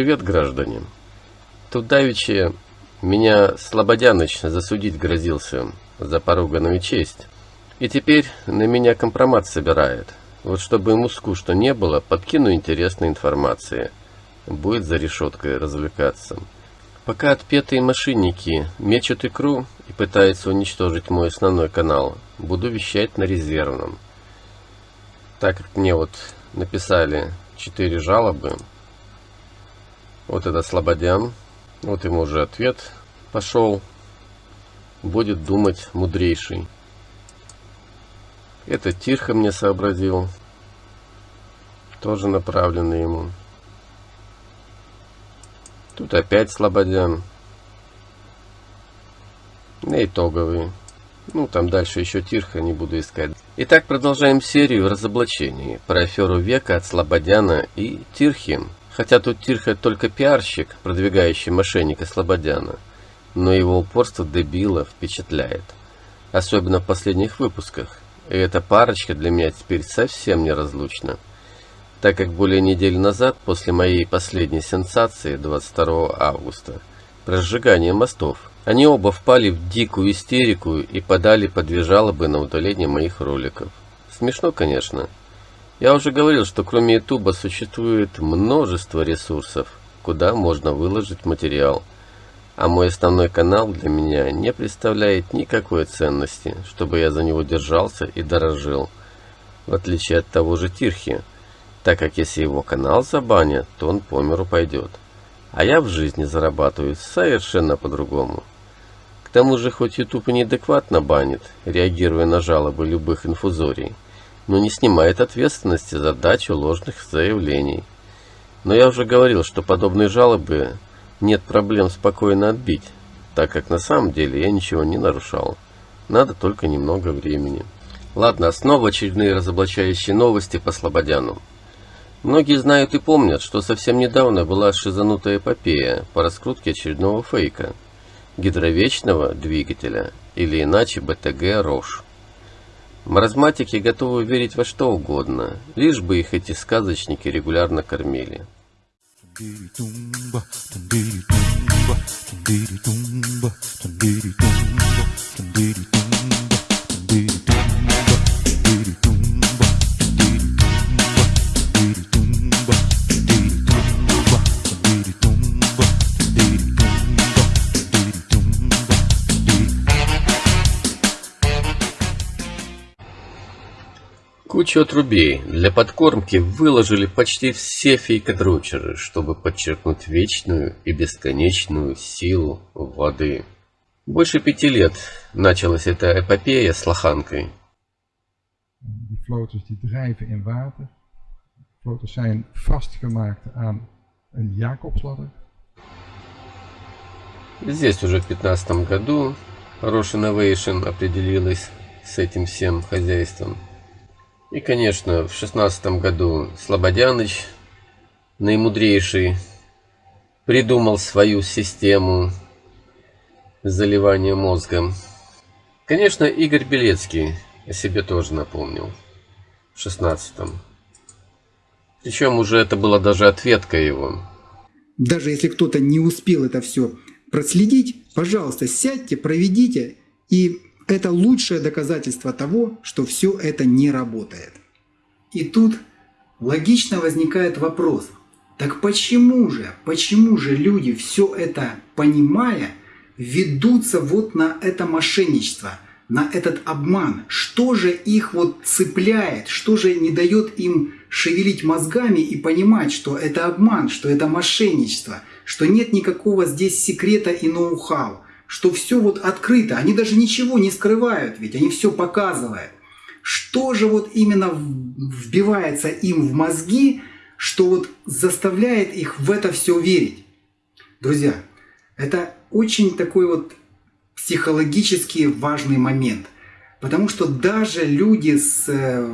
Привет, граждане. Тут давеча меня Слободяныч засудить грозился за поруганную честь. И теперь на меня компромат собирает. Вот чтобы ему скучно не было, подкину интересной информации. Будет за решеткой развлекаться. Пока отпетые мошенники мечут икру и пытаются уничтожить мой основной канал, буду вещать на резервном. Так как мне вот написали четыре жалобы, вот это Слободян. Вот ему уже ответ пошел. Будет думать мудрейший. Это Тирха мне сообразил. Тоже направленный ему. Тут опять Слободян. И итоговый. Ну, там дальше еще Тирха, не буду искать. Итак, продолжаем серию разоблачений про аферу века от Слободяна и Тирхи. Хотя тут Тирха только пиарщик, продвигающий мошенника Слободяна, но его упорство дебила впечатляет. Особенно в последних выпусках. И эта парочка для меня теперь совсем неразлучна. Так как более недели назад, после моей последней сенсации 22 августа, про сжигание мостов, они оба впали в дикую истерику и подали по жалобы на удаление моих роликов. Смешно, конечно. Я уже говорил, что кроме YouTube существует множество ресурсов, куда можно выложить материал. А мой основной канал для меня не представляет никакой ценности, чтобы я за него держался и дорожил. В отличие от того же Тирхи, так как если его канал забанят, то он по миру пойдет. А я в жизни зарабатываю совершенно по-другому. К тому же, хоть YouTube и неадекватно банит, реагируя на жалобы любых инфузорий, но не снимает ответственности за дачу ложных заявлений. Но я уже говорил, что подобные жалобы нет проблем спокойно отбить, так как на самом деле я ничего не нарушал. Надо только немного времени. Ладно, снова очередные разоблачающие новости по Слободяну. Многие знают и помнят, что совсем недавно была шизанутая эпопея по раскрутке очередного фейка – гидровечного двигателя или иначе БТГ «Рош». Маразматики готовы верить во что угодно, лишь бы их эти сказочники регулярно кормили. Кучу отрубей для подкормки выложили почти все фейкодрочеры, чтобы подчеркнуть вечную и бесконечную силу воды. Больше пяти лет началась эта эпопея с лоханкой. Die floaters die drijven in water. Floaters zijn vastgemaakt aan een Jacobsladder. Здесь уже в 2015 году Roche Innovation определилась с этим всем хозяйством. И, конечно, в шестнадцатом году Слободяныч, наимудрейший, придумал свою систему заливания мозга. Конечно, Игорь Белецкий о себе тоже напомнил в шестнадцатом. Причем уже это была даже ответка его. Даже если кто-то не успел это все проследить, пожалуйста, сядьте, проведите и это лучшее доказательство того, что все это не работает. И тут логично возникает вопрос, так почему же, почему же люди все это понимая, ведутся вот на это мошенничество, на этот обман? Что же их вот цепляет, что же не дает им шевелить мозгами и понимать, что это обман, что это мошенничество, что нет никакого здесь секрета и ноу-хау? Что все вот открыто, они даже ничего не скрывают, ведь они все показывают. Что же вот именно вбивается им в мозги, что вот заставляет их в это все верить? Друзья, это очень такой вот психологически важный момент, потому что даже люди с э,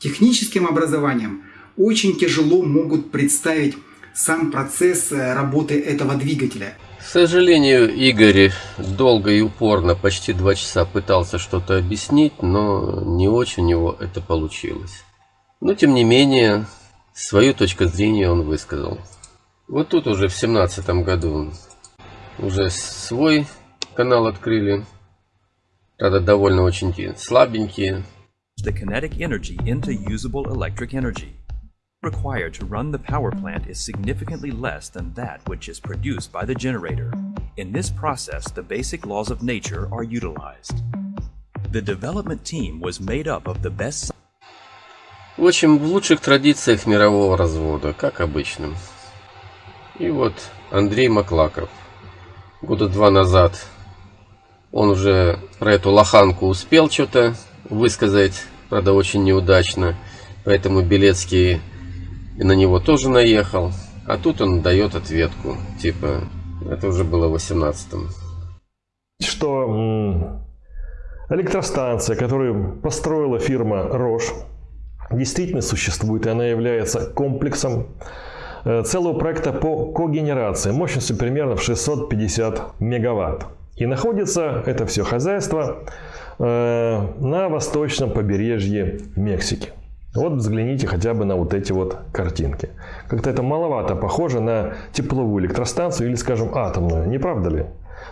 техническим образованием очень тяжело могут представить сам процесс э, работы этого двигателя – к сожалению, Игорь долго и упорно, почти два часа пытался что-то объяснить, но не очень у него это получилось. Но, тем не менее, свою точку зрения он высказал. Вот тут уже в семнадцатом году уже свой канал открыли. Правда, довольно очень слабенькие. The kinetic energy into usable electric energy. Required to run the power plant is significantly less than that which is produced by the generator. In this process, the basic laws of nature are utilized. The development team was made up of the best В общем, в лучших традициях мирового развода, как обычно. И вот Андрей Маклаков. Года два назад он уже про эту лоханку успел что-то высказать, правда очень неудачно. Поэтому Белецкий и на него тоже наехал. А тут он дает ответку. Типа, это уже было в 18-м. Что электростанция, которую построила фирма Рош, действительно существует, и она является комплексом э, целого проекта по когенерации мощностью примерно в 650 мегаватт. И находится это все хозяйство э, на восточном побережье Мексики. Вот взгляните хотя бы на вот эти вот картинки. Как-то это маловато похоже на тепловую электростанцию или, скажем, атомную, не правда ли?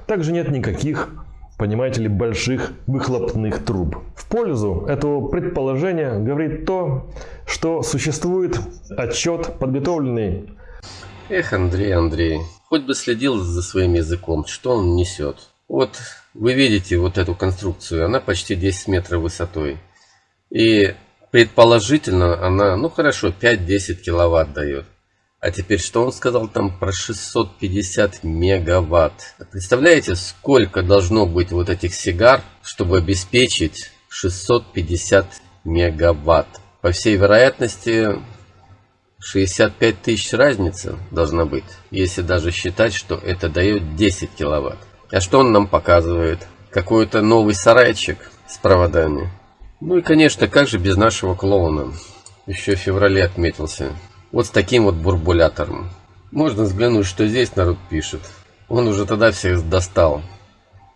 Также нет никаких понимаете ли, больших выхлопных труб. В пользу этого предположения говорит то, что существует отчет, подготовленный... Эх, Андрей, Андрей, хоть бы следил за своим языком, что он несет. Вот вы видите вот эту конструкцию, она почти 10 метров высотой. И предположительно она, ну хорошо, 5-10 киловатт дает. А теперь что он сказал там про 650 мегаватт? Представляете, сколько должно быть вот этих сигар, чтобы обеспечить 650 мегаватт? По всей вероятности 65 тысяч разница должна быть, если даже считать, что это дает 10 киловатт. А что он нам показывает? Какой-то новый сарайчик с проводами. Ну и конечно, как же без нашего клоуна? Еще в феврале отметился. Вот с таким вот бурбулятором. Можно взглянуть, что здесь народ пишет. Он уже тогда всех достал.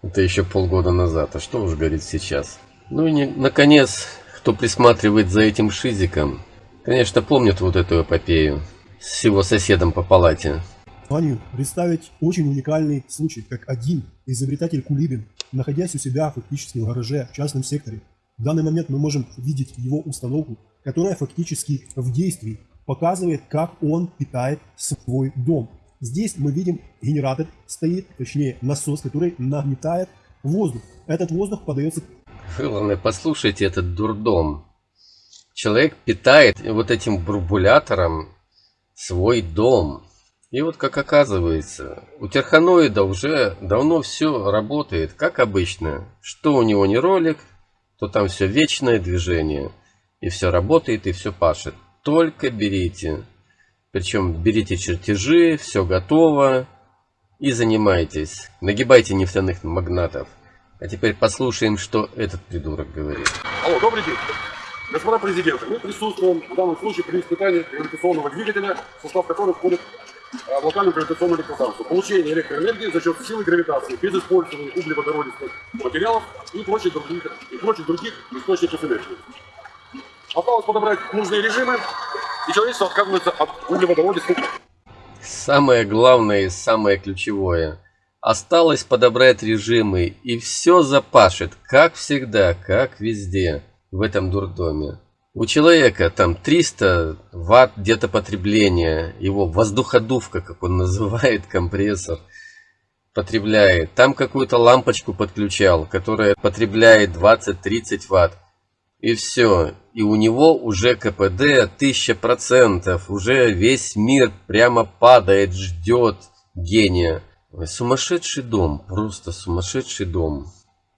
Это еще полгода назад. А что уж говорить сейчас. Ну и не, наконец, кто присматривает за этим шизиком, конечно, помнит вот эту эпопею с его соседом по палате. Планирую представить очень уникальный случай, как один изобретатель Кулибин, находясь у себя фактически в гараже в частном секторе. В данный момент мы можем видеть его установку, которая фактически в действии показывает, как он питает свой дом. Здесь мы видим генератор стоит, точнее насос, который нагнетает воздух. Этот воздух подается... Главное, послушайте этот дурдом. Человек питает вот этим бурбулятором свой дом. И вот как оказывается, у терханоида уже давно все работает, как обычно. Что у него не ролик, то там все вечное движение. И все работает, и все пашет только берите. Причем берите чертежи, все готово и занимайтесь. Нагибайте нефтяных магнатов. А теперь послушаем, что этот придурок говорит. Алло, добрый день. Господа президенты, мы присутствуем в данном случае при испытании гравитационного двигателя, в состав которого входит локальную гравитационную электростанцию. Получение электроэнергии за счет силы гравитации без использования углеводородистых материалов и прочих других, и прочих других источников энергии. Осталось подобрать нужные режимы, и человечество отказывается от углеводородистых. Самое главное и самое ключевое. Осталось подобрать режимы, и все запашет, как всегда, как везде в этом дурдоме. У человека там 300 ватт где-то потребления, его воздуходувка, как он называет, компрессор, потребляет. Там какую-то лампочку подключал, которая потребляет 20-30 ватт. И все. И у него уже КПД 1000%. Уже весь мир прямо падает, ждет гения. Сумасшедший дом. Просто сумасшедший дом.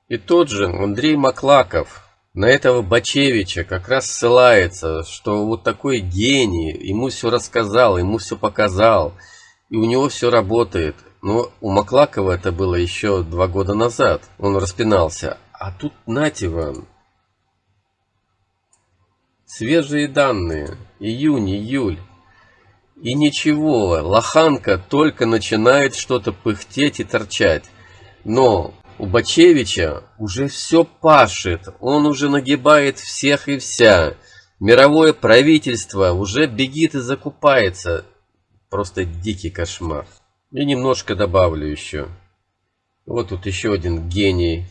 И тот же Андрей Маклаков на этого Бачевича как раз ссылается, что вот такой гений, ему все рассказал, ему все показал, и у него все работает. Но у Маклакова это было еще два года назад, он распинался. А тут нате вам, Свежие данные. Июнь, июль. И ничего, лоханка только начинает что-то пыхтеть и торчать. Но у Бачевича уже все пашет, он уже нагибает всех и вся. Мировое правительство уже бегит и закупается. Просто дикий кошмар. И немножко добавлю еще. Вот тут еще один гений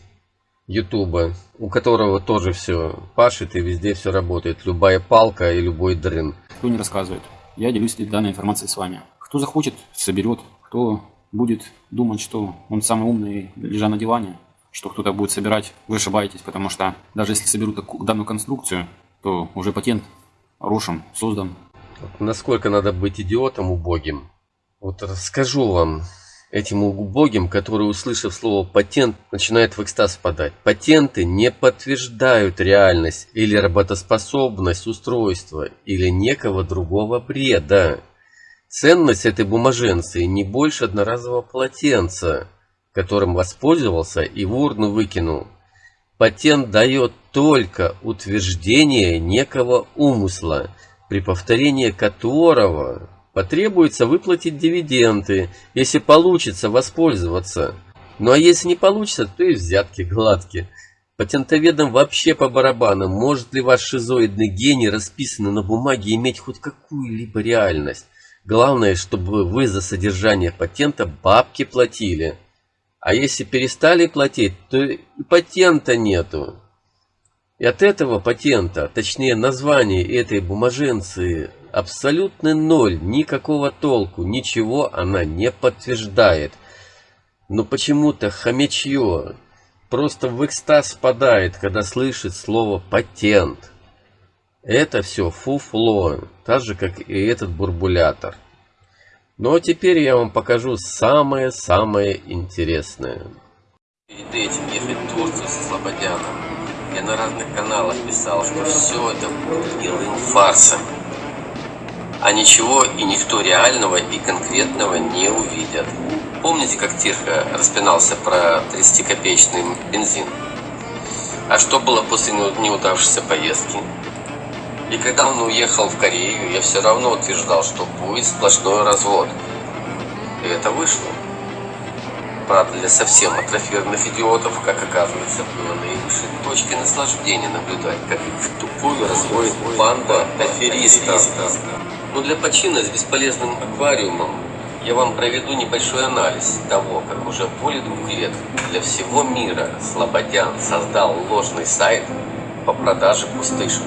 Ютуба, у которого тоже все пашет и везде все работает. Любая палка и любой дрын. Кто не рассказывает. Я делюсь данной информацией с вами. Кто захочет, соберет. Кто будет думать, что он самый умный, лежа на диване, что кто-то будет собирать, вы ошибаетесь, потому что даже если соберут данную конструкцию, то уже патент Рошем создан. Насколько надо быть идиотом убогим? Вот расскажу вам, этим убогим, которые, услышав слово «патент», начинают в экстаз впадать. Патенты не подтверждают реальность или работоспособность устройства или некого другого бреда. Ценность этой бумаженцы не больше одноразового полотенца, которым воспользовался и в урну выкинул. Патент дает только утверждение некого умысла, при повторении которого потребуется выплатить дивиденды, если получится воспользоваться. Ну а если не получится, то и взятки гладкие. Патентоведам вообще по барабану, может ли ваш шизоидный гений, расписанный на бумаге, иметь хоть какую-либо реальность. Главное, чтобы вы за содержание патента бабки платили. А если перестали платить, то и патента нету. И от этого патента, точнее названия этой бумаженции, абсолютный ноль, никакого толку, ничего она не подтверждает. Но почему-то хомячье просто в экстаз впадает, когда слышит слово «патент». Это все фуфло, так же, как и этот бурбулятор. Ну а теперь я вам покажу самое-самое интересное. Перед этим ехать в Турцию со Слободяном. Я на разных каналах писал, что все это будет гнилым фарсом. А ничего и никто реального и конкретного не увидят. Помните, как Тирха распинался про 30-копеечный бензин? А что было после неудавшейся поездки? И когда он уехал в Корею, я все равно утверждал, что будет сплошной развод. И это вышло. Правда, для совсем атрофированных идиотов, как оказывается, было наивысшей точкой наслаждения наблюдать, как их в тупую разводит банда аферистов. Но для почина с бесполезным аквариумом я вам проведу небольшой анализ того, как уже более двух лет для всего мира Слободян создал ложный сайт по продаже пустышек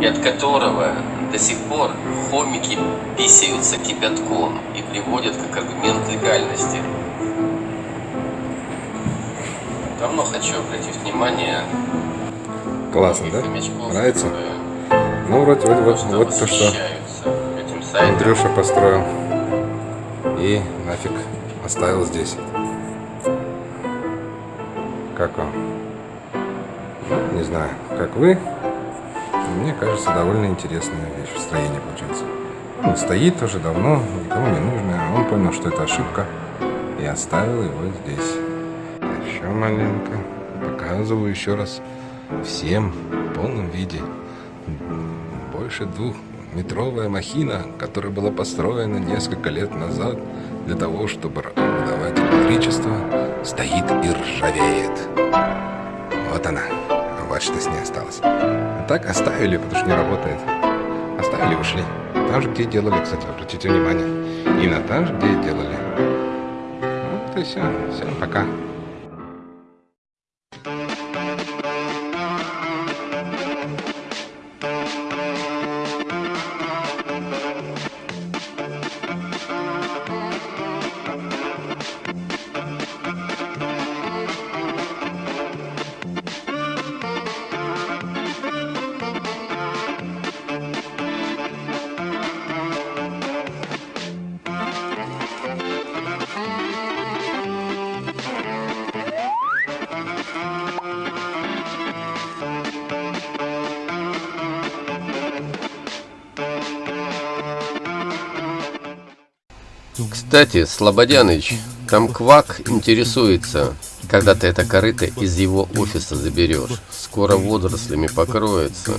и от которого до сих пор хомики писаются кипятком и приводят как аргумент легальности. Давно хочу обратить внимание Классно, да? Нравится? Ну, вроде, вроде вот, вот то, что Андрюша построил. И нафиг оставил здесь. Как вам? Не знаю, как вы, мне кажется, довольно интересная вещь в строении получается. Он стоит уже давно, никому не нужно. Он понял, что это ошибка и оставил его здесь. Еще маленько. Показываю еще раз всем в полном виде. Больше двухметровая махина, которая была построена несколько лет назад для того, чтобы выдавать электричество, стоит и ржавеет. Вот она. Вот что с ней осталось. Так оставили, потому что не работает. Оставили и ушли. Там же, где делали, кстати, обратите внимание. Именно там же, где делали. Вот и все. Всем пока. Кстати, Слободяныч, там Квак интересуется, когда ты это корыто из его офиса заберешь. Скоро водорослями покроется.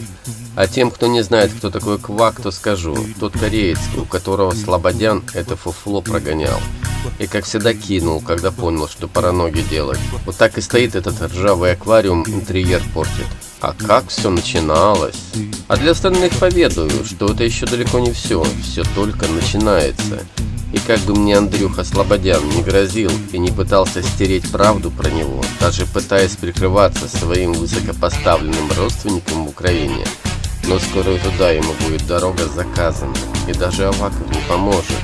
А тем, кто не знает, кто такой Квак, то скажу. Тот кореец, у которого Слободян это фуфло прогонял. И как всегда кинул, когда понял, что пора ноги делать. Вот так и стоит этот ржавый аквариум, интерьер портит. А как все начиналось? А для остальных поведаю, что это еще далеко не все, все только начинается. И как бы мне Андрюха Слободян не грозил и не пытался стереть правду про него, даже пытаясь прикрываться своим высокопоставленным родственником в Украине, но скоро туда ему будет дорога заказана, и даже Аваков не поможет.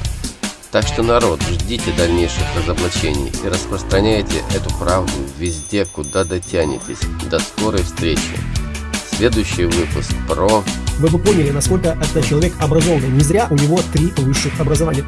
Так что, народ, ждите дальнейших разоблачений и распространяйте эту правду везде, куда дотянетесь. До скорой встречи. Следующий выпуск про... Вы бы поняли, насколько этот человек образованный. Не зря у него три высших образования.